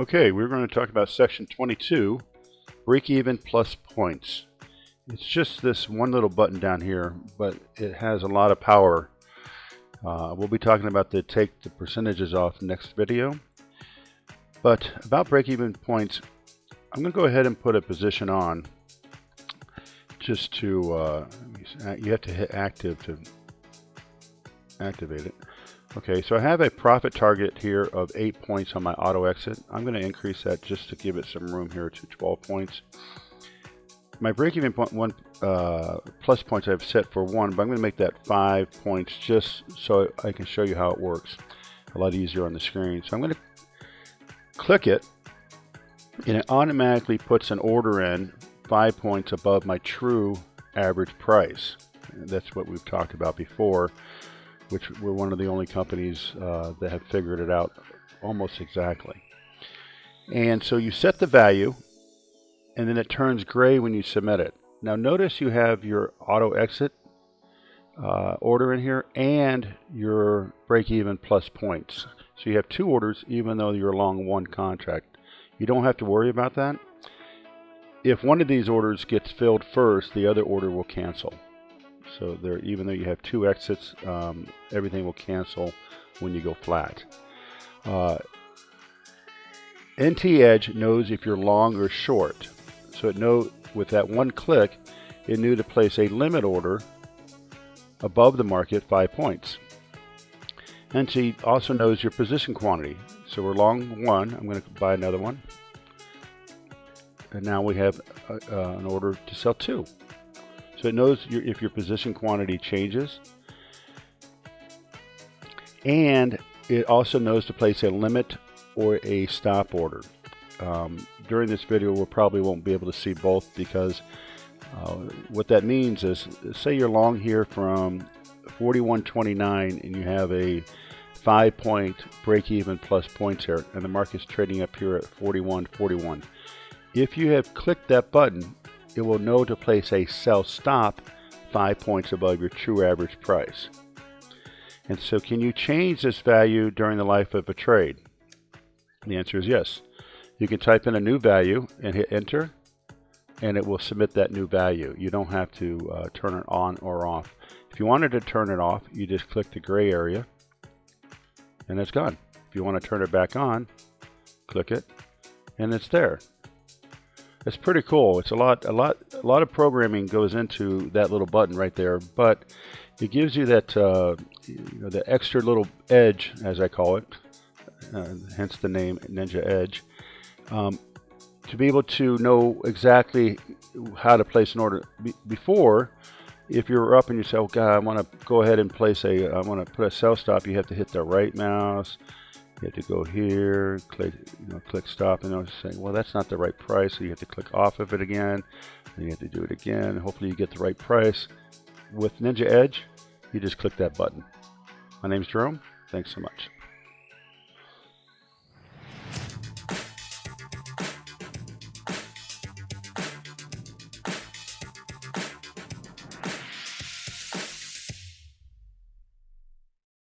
Okay, we're going to talk about section 22, break even plus points. It's just this one little button down here, but it has a lot of power. Uh, we'll be talking about the take the percentages off next video. But about break even points, I'm going to go ahead and put a position on just to, uh, you have to hit active to activate it. Okay, so I have a profit target here of 8 points on my auto exit. I'm going to increase that just to give it some room here to 12 points. My break-even point one uh, plus points I've set for 1, but I'm going to make that 5 points just so I can show you how it works. A lot easier on the screen. So I'm going to click it, and it automatically puts an order in 5 points above my true average price. And that's what we've talked about before which we're one of the only companies uh, that have figured it out almost exactly. And so you set the value, and then it turns gray when you submit it. Now notice you have your auto exit uh, order in here and your break even plus points. So you have two orders even though you're long one contract. You don't have to worry about that. If one of these orders gets filled first, the other order will cancel. So there, even though you have two exits, um, everything will cancel when you go flat. Uh, NT Edge knows if you're long or short. So it know with that one click, it knew to place a limit order above the market five points. NT also knows your position quantity. So we're long one. I'm going to buy another one. And now we have uh, uh, an order to sell two. So it knows your, if your position quantity changes. And it also knows to place a limit or a stop order. Um, during this video, we probably won't be able to see both because uh, what that means is, say you're long here from 41.29 and you have a five point break even plus points here and the market's trading up here at 41.41. If you have clicked that button, it will know to place a sell stop five points above your true average price. And so can you change this value during the life of a trade? the answer is yes. You can type in a new value and hit enter and it will submit that new value. You don't have to uh, turn it on or off. If you wanted to turn it off, you just click the gray area and it's gone. If you want to turn it back on, click it and it's there. It's pretty cool. It's a lot, a lot, a lot of programming goes into that little button right there, but it gives you that, uh, you know, the extra little edge, as I call it, uh, hence the name Ninja Edge, um, to be able to know exactly how to place an order. Be before, if you're up and you say, "Oh God, I want to go ahead and place a, I want to put a sell stop," you have to hit the right mouse you have to go here, click, you know, click stop, and I was saying, well, that's not the right price, so you have to click off of it again, and you have to do it again. Hopefully you get the right price. With Ninja Edge, you just click that button. My name's Jerome. Thanks so much.